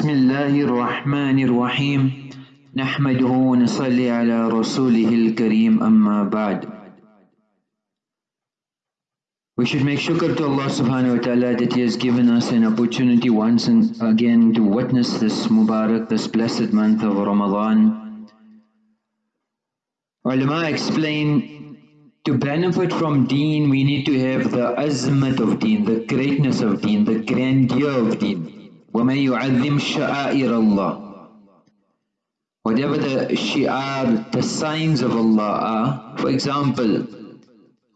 بسم الله الرحمن الرحيم نحمده ونصلي على رسوله الكريم أما بعد We should make shukr to Allah subhanahu wa ta'ala that He has given us an opportunity once and again to witness this Mubarak, this blessed month of Ramadan. Ulama explain to benefit from deen we need to have the azmat of deen, the greatness of deen, the grandeur of deen. وَمَن يُعَذِّمْ شَعَائِرَ اللَّهِ Whatever the shi'ar, the signs of Allah are, for example,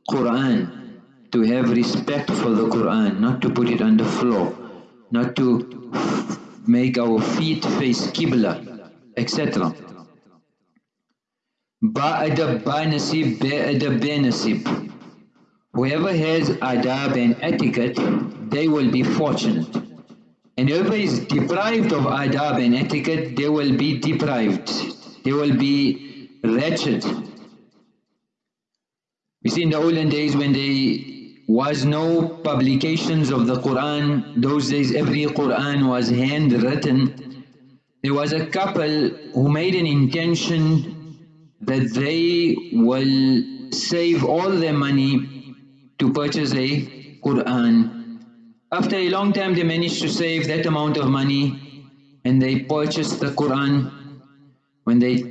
Quran, to have respect for the Quran, not to put it on the floor, not to make our feet face Qibla, etc. Ba'adab ba'nasib, ba'adab ba'nasib. Whoever has adab and etiquette, they will be fortunate. And whoever is deprived of adab and etiquette, they will be deprived. They will be wretched. You see in the olden days when there was no publications of the Quran, those days every Quran was handwritten. There was a couple who made an intention that they will save all their money to purchase a Quran after a long time they managed to save that amount of money and they purchased the Quran. When they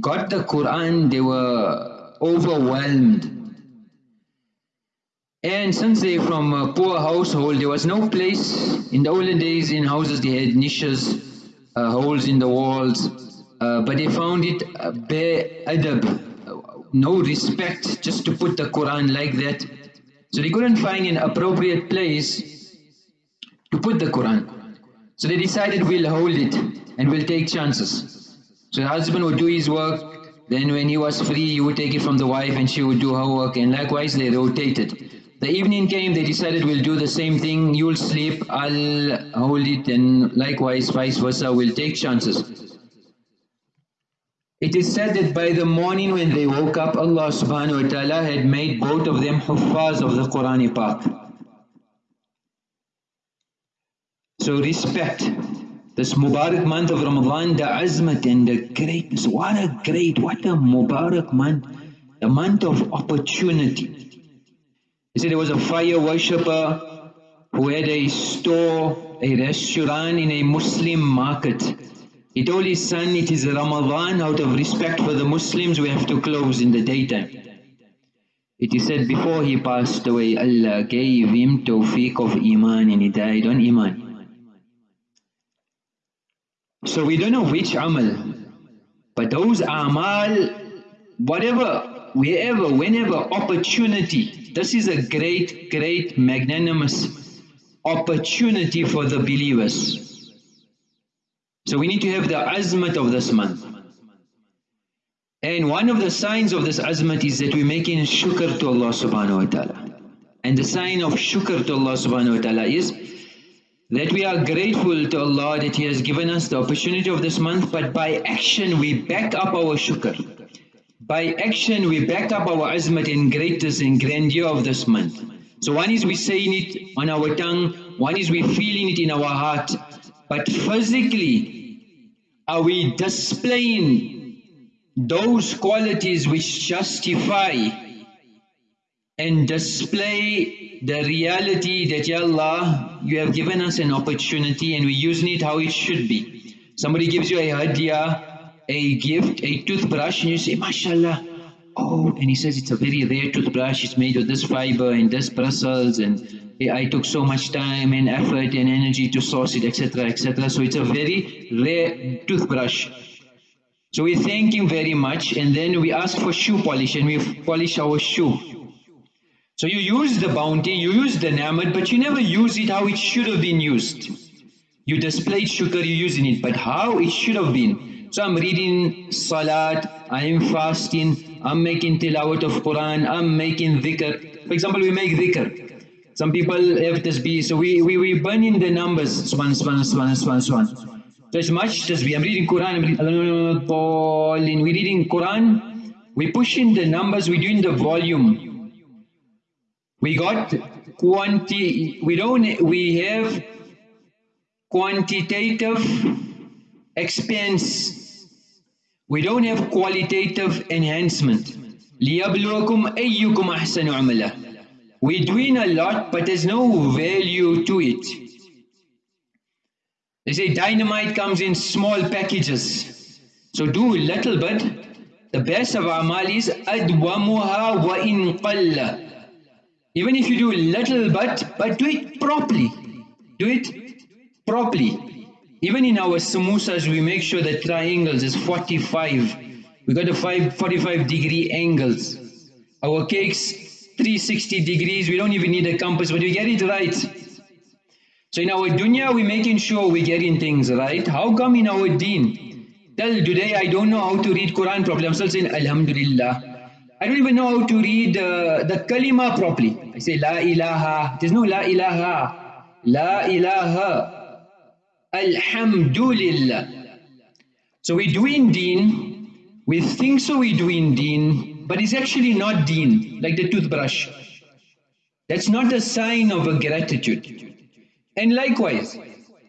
got the Quran they were overwhelmed. And since they're from a poor household, there was no place. In the olden days in houses they had niches, uh, holes in the walls, uh, but they found it uh, bare adab, no respect just to put the Quran like that. So they couldn't find an appropriate place to put the Quran. So they decided we'll hold it and we'll take chances. So the husband would do his work, then when he was free he would take it from the wife and she would do her work and likewise they rotated. The evening came, they decided we'll do the same thing, you'll sleep, I'll hold it and likewise vice versa, we'll take chances. It is said that by the morning when they woke up, Allah subhanahu wa ta'ala had made both of them huffaz of the Qur'an So respect this Mubarak month of Ramadan, the azmat and the greatness. What a great, what a Mubarak month. The month of opportunity. He said there was a fire worshipper who had a store, a restaurant in a Muslim market. He told his son, it is Ramadan, out of respect for the Muslims, we have to close in the daytime. It is said before he passed away, Allah gave him tawfiq of Iman and he died on Iman. So we don't know which amal, but those amal, whatever, wherever, whenever, opportunity, this is a great, great, magnanimous opportunity for the believers. So we need to have the azmat of this month. And one of the signs of this azmat is that we're making shukr to Allah subhanahu wa ta'ala. And the sign of shukr to Allah subhanahu wa ta'ala is that we are grateful to Allah that He has given us the opportunity of this month, but by action we back up our shukr. By action we back up our azmat and greatness and grandeur of this month. So one is we saying it on our tongue, one is we feeling it in our heart, but physically are we displaying those qualities which justify and display the reality that, Ya Allah, you have given us an opportunity and we're using it how it should be. Somebody gives you a hadiyah, a gift, a toothbrush, and you say, MashaAllah, oh, and he says it's a very rare toothbrush, it's made of this fiber and this bristles, and I took so much time and effort and energy to source it, etc., etc. So it's a very rare toothbrush. So we thank him very much, and then we ask for shoe polish, and we polish our shoe. So you use the bounty, you use the ni'mat, but you never use it how it should have been used. You displayed shukr, you're using it, but how it should have been. So I'm reading salat, I am fasting, I'm making tilawat of Quran, I'm making dhikr. For example, we make dhikr. Some people have tasbih, so we, we, we burn in the numbers, swan, swan, swan, swan, swan. So it's much tasbih, I'm reading Quran, I'm reading, we're reading Quran, we push in the numbers, we're doing the volume. We got quanti, we don't, we have quantitative expense. We don't have qualitative enhancement. لِيَبْلُوَكُمْ أَيُّكُمْ أَحْسَنُ عَمَلًا We're doing a lot, but there's no value to it. They say dynamite comes in small packages. So do a little bit. The best of amal is أَدْوَمُهَا وَإِن قَلَّ even if you do little but but do it properly. Do it properly. Even in our samosas, we make sure the triangles is 45. We got the five, 45 degree angles. Our cakes, 360 degrees. We don't even need a compass, but we get it right. So in our dunya, we're making sure we're getting things right. How come in our deen? Till today, I don't know how to read Quran properly. I'm still saying Alhamdulillah. I don't even know how to read uh, the kalima properly. I say La ilaha. There's no La ilaha. La ilaha. Alhamdulillah. So we're doing deen. We think so we're doing deen. But it's actually not deen. Like the toothbrush. That's not a sign of a gratitude. And likewise,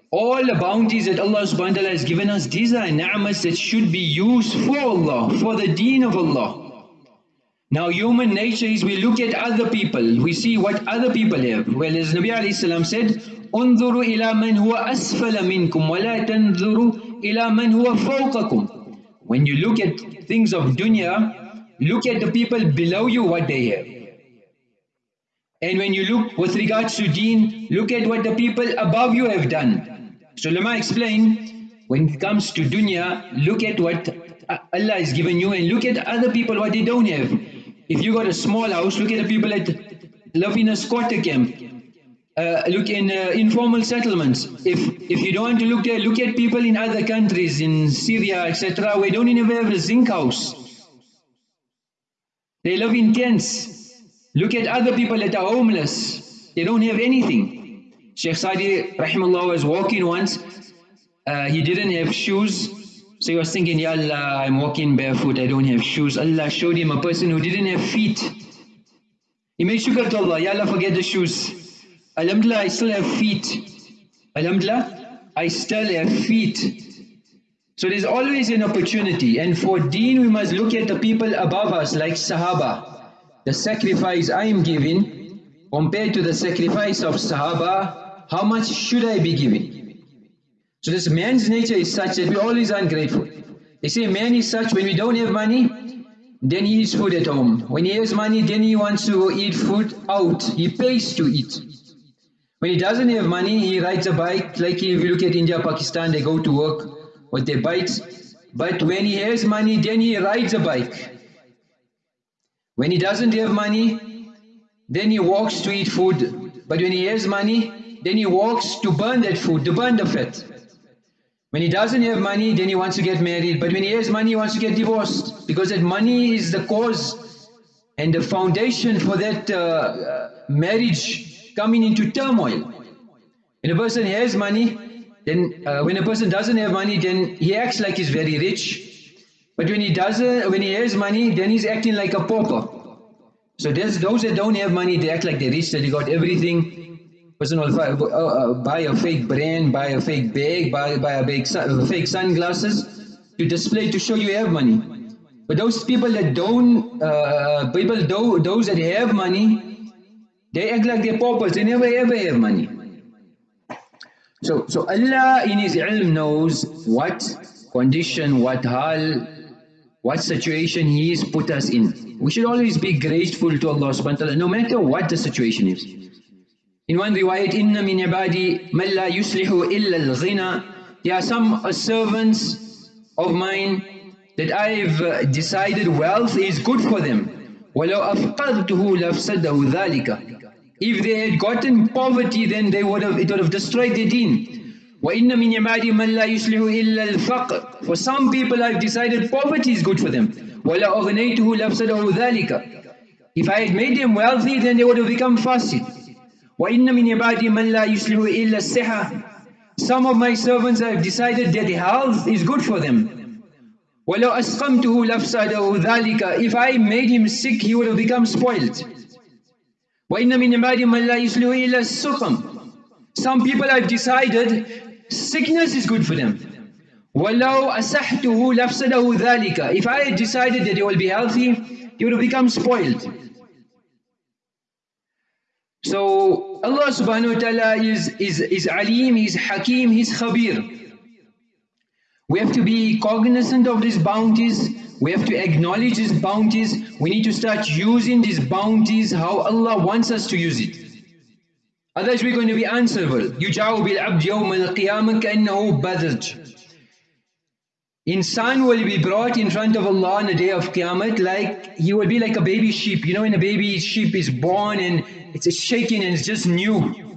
all the bounties that Allah subhanahu wa ta'ala has given us, these are ni'mas that should be used for Allah, for the deen of Allah. Now human nature is we look at other people, we see what other people have. Well as Nabi Wasallam said, انظروا إلى من هو أسفل منكم ولا تنظروا إلى من هو فوقكم. When you look at things of dunya, look at the people below you what they have. And when you look with regards to deen, look at what the people above you have done. So Ulama explained, when it comes to dunya, look at what Allah has given you and look at other people what they don't have. If you got a small house, look at the people that live in a squatter camp. Uh, look in uh, informal settlements. If if you don't want to look there, look at people in other countries, in Syria, etc., We don't even have a zinc house. They live in tents. Look at other people that are homeless. They don't have anything. Sheikh Sadi rahimahullah was walking once. Uh, he didn't have shoes. So he was thinking, Ya Allah, I'm walking barefoot, I don't have shoes. Allah showed him a person who didn't have feet. He made shukr to Allah, Ya Allah, forget the shoes. Alhamdulillah, I still have feet. Alhamdulillah, I still have feet. So there's always an opportunity. And for deen, we must look at the people above us, like Sahaba the sacrifice I am giving compared to the sacrifice of Sahaba, how much should I be giving? So this man's nature is such that we always ungrateful. They say man is such when we don't have money, then he eats food at home. When he has money, then he wants to eat food out. He pays to eat. When he doesn't have money, he rides a bike. Like if you look at India, Pakistan, they go to work with their bikes. But when he has money, then he rides a bike. When he doesn't have money, then he walks to eat food. But when he has money, then he walks to burn that food, to burn the fat. When he doesn't have money, then he wants to get married. But when he has money, he wants to get divorced. Because that money is the cause and the foundation for that uh, uh, marriage coming into turmoil. When a person has money, then uh, when a person doesn't have money, then he acts like he's very rich. But when he doesn't, when he has money, then he's acting like a pauper. So there's those that don't have money, they act like they're rich, that they got everything. Person will buy, uh, uh, buy a fake brand, buy a fake bag, buy, buy a big sun, fake sunglasses to display to show you have money. But those people that don't, uh, uh, people do, those that have money, they act like they're paupers. They never ever have money. So, so Allah in His ilm knows what condition, what hal what situation He has put us in. We should always be grateful to Allah subhanahu wa ta'ala no matter what the situation is. In one riwayat, إِنَّ مِنْ عِبَادِي مَنْ لَا يُصْلِحُ إِلَّا الْغِنَى There are some servants of mine that I've uh, decided wealth is good for them. وَلَوْ أَفْقَدْتُهُ لَفْسَدَهُ ذَلِكَ If they had gotten poverty then they would have, it would have destroyed their deen. وَإِنَّ مِنْ عِبَادِي مَنْ لَا يُصْلِحُ إِلَّا الْفَقْرِ For some people I've decided poverty is good for them. وَلَا أَغْنَيْتُهُ لَفْسَدَهُ ذَلِكَ If I had made them wealthy then they would have become fasid. وَإِنَّ مِنْ عِبَادِي مَنْ لَا يُصْلِحُ إِلَّا السِّحَةِ Some of my servants I've decided that health is good for them. وَلَوْ أَسْقَمْتُهُ لَفْسَدَهُ ذَلِكَ If I made him sick he would have become spoiled. وَإِنَّ مِنْ عِبَادِي مَنْ لَا يُصْلِحُ إِلَّا السُّقَمِ Some people I've decided sickness is good for them. وَلَوْ أَسَحْتُهُ لَفْسَدَهُ ذَلِكَ If I had decided that they will be healthy, they would have become spoiled. So Allah subhanahu wa ta'ala is, is, is Alim, He's Hakim, He's Khabir. We have to be cognizant of these bounties. We have to acknowledge these bounties. We need to start using these bounties how Allah wants us to use it. Otherwise we're going to be answerable. يُجَعُ بِالْعَبْدِ يَوْمَ الْقِيَامَةِ كَأَنَّهُ بَذَجْ Insan will be brought in front of Allah on the day of Qiyamah like he will be like a baby sheep. You know when a baby sheep is born and it's shaking and it's just new.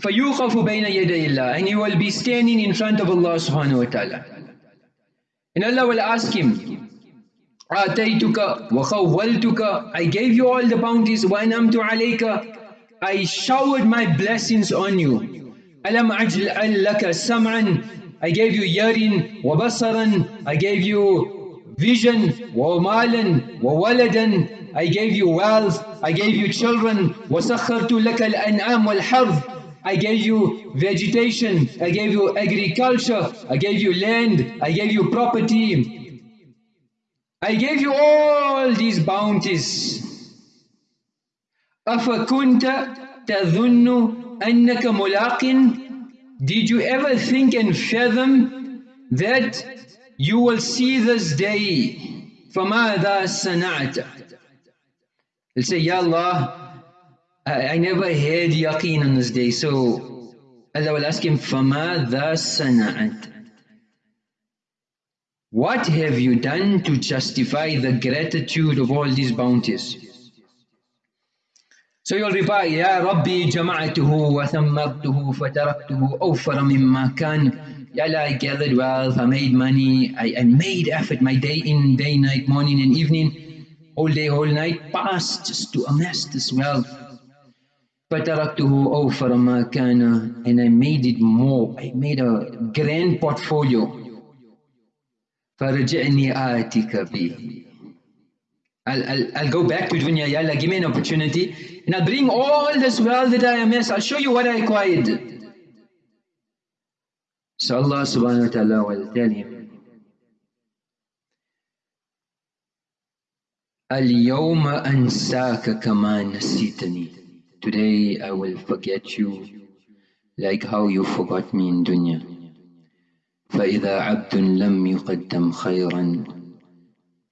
فَيُوْخَفُ بَيْنَ يَدَيِ اللَّهِ And he will be standing in front of Allah subhanahu wa ta'ala. And Allah will ask him, آتَيْتُكَ وَخَوَّلْتُكَ I gave you all the bounties, وَأَنَمْتُ عَلَيْكَ I showered my blessings on you. أَلَمْ أَجْلَ لَكَ سَمْعًا I gave you hearing, وَبَصَرًا I gave you vision, وَمَالًا وَوَلَدًا I gave you wealth, I gave you children, وَسَخَّرْتُ لَكَ الْأَنْعَامِ وَالْحَرْثِ I gave you vegetation, I gave you agriculture, I gave you land, I gave you property. I gave you all these bounties. أَفَكُنْتَ تَظُنُّ أَنَّكَ مُلَاقٍ did you ever think and fathom that you will see this day? فَمَاذَا صَنَعْتَ He'll say, Ya Allah, I, I never had yaqeen on this day. So Allah will ask him, فَمَاذَا صَنَعْتَ What have you done to justify the gratitude of all these bounties? So you'll reply, Ya Rabbi jama'atuhu wa thammartuhu fataraktuhu awfara mimma kan. Ya Allah, I gathered wealth, I made money, I, I made effort, my day in, day, night, morning and evening, whole day, whole night passed just to amass this wealth. فَتَرَكْتُهُ أَوْفَرَ مَا كَانَ And I made it more, I made a grand portfolio. فَرَجِعْنِي آتِكَ بِهِ I'll, I'll, I'll go back to dunya, Ya Allah, give me an opportunity and I'll bring all this wealth that I amassed, I'll show you what I acquired. Wa ta'ala will tell him, اليوم أنساك كما نسيتني Today I will forget you like how you forgot me in dunya فإذا عبد لم يقدم خيرا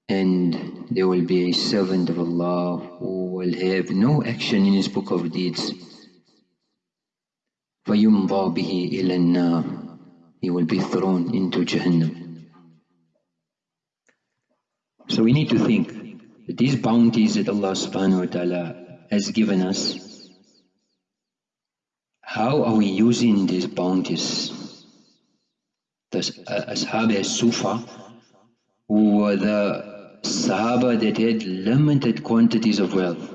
and there will be a servant of Allah who will have no action in his book of deeds. فَيُمْضَى بِهِ إِلَى النَّارِ He will be thrown into Jahannam. So we need to think that these bounties that Allah subhanahu wa ta'ala has given us, how are we using these bounties? The uh, Ashab as-Sufa, who were the Sahaba that had limited quantities of wealth.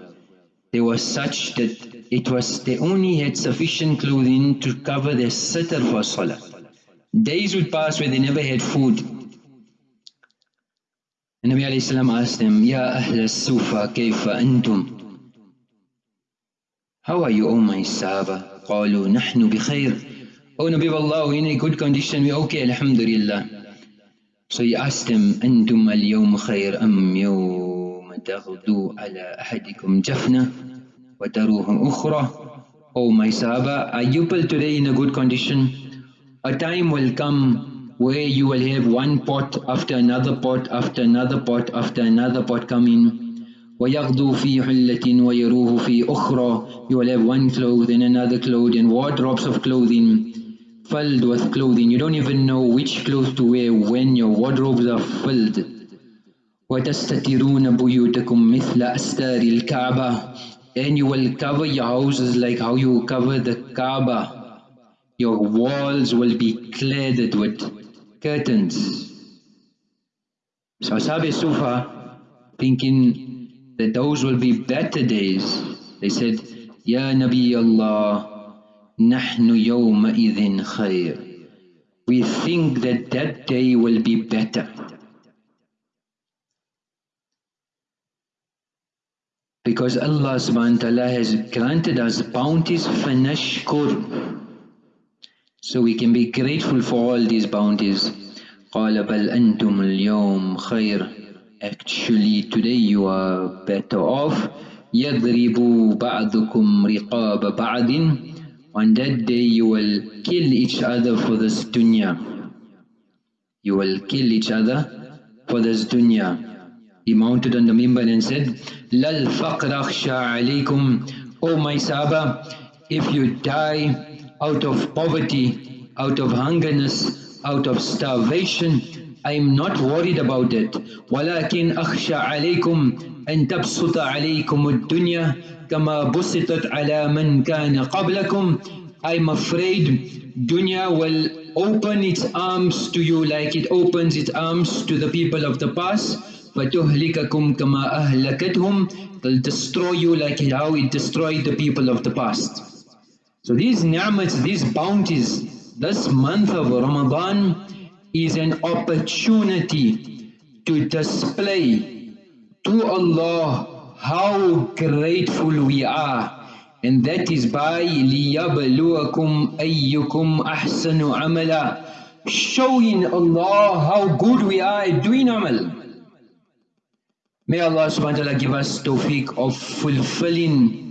They were such that it was they only had sufficient clothing to cover their sitter for salah. Days would pass where they never had food. And Nabi alayhi salam asked them, Ya Ahl Sufa, kayfa antum? How are you, O my Sahaba? قالوا نحن بخير. O Nabi of Allah, we're in a good condition, we're okay, alhamdulillah. So he asked them, أنتم اليوم خير أم يوم تغدو على أحدكم جفنة وتروه أخرى Oh my Sahaba, are you people today in a good condition? A time will come where you will have one pot after another pot after another pot after another pot coming. ويغدو في حلة ويروه في أخرى You will have one cloth and another cloth and wardrobes of clothing filled with clothing. You don't even know which clothes to wear when your wardrobes are filled. وَتَسْتَتِرُونَ بُيُوتَكُمْ مِثْلَ أَسْتَارِ الْكَعْبَةِ And you will cover your houses like how you cover the Kaaba. Your walls will be cladded with curtains. So Ashab Sufa, thinking that those will be better days, they said, Ya Nabi Allah, نحن يومئذ خير. We think that that day will be better. Because Allah subhanahu wa ta'ala has granted us bounties fanashkur. So we can be grateful for all these bounties. قال بل أنتم اليوم خير Actually today you are better off يضرب بعضكم رقاب بعض On that day you will kill each other for this dunya. You will kill each other for this dunya. He mounted on the mimbar and said, Lal faqr akhsha alaykum. O my Sahaba, if you die out of poverty, out of hungerness, out of starvation. I'm not worried about it. ولكن أخشى عليكم أن تبسط عليكم الدنيا كما بسطت على من كان قبلكم. I'm afraid dunya will open its arms to you like it opens its arms to the people of the past. فَتُهْلِكَكُمْ كَمَا أَهْلَكَتْهُمْ They'll destroy you like how it destroyed the people of the past. So these ni'mats, these bounties, this month of Ramadan is an opportunity to display to Allah how grateful we are. And that is by لِيَبْلُوَكُمْ أَيُّكُمْ أَحْسَنُ عَمَلًا Showing Allah how good we are at doing amal. May Allah subhanahu wa ta'ala give us tawfiq of fulfilling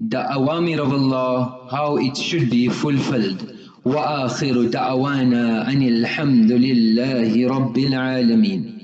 the awamir of Allah, how it should be fulfilled. وآخر دعوانا أن الحمد لله رب العالمين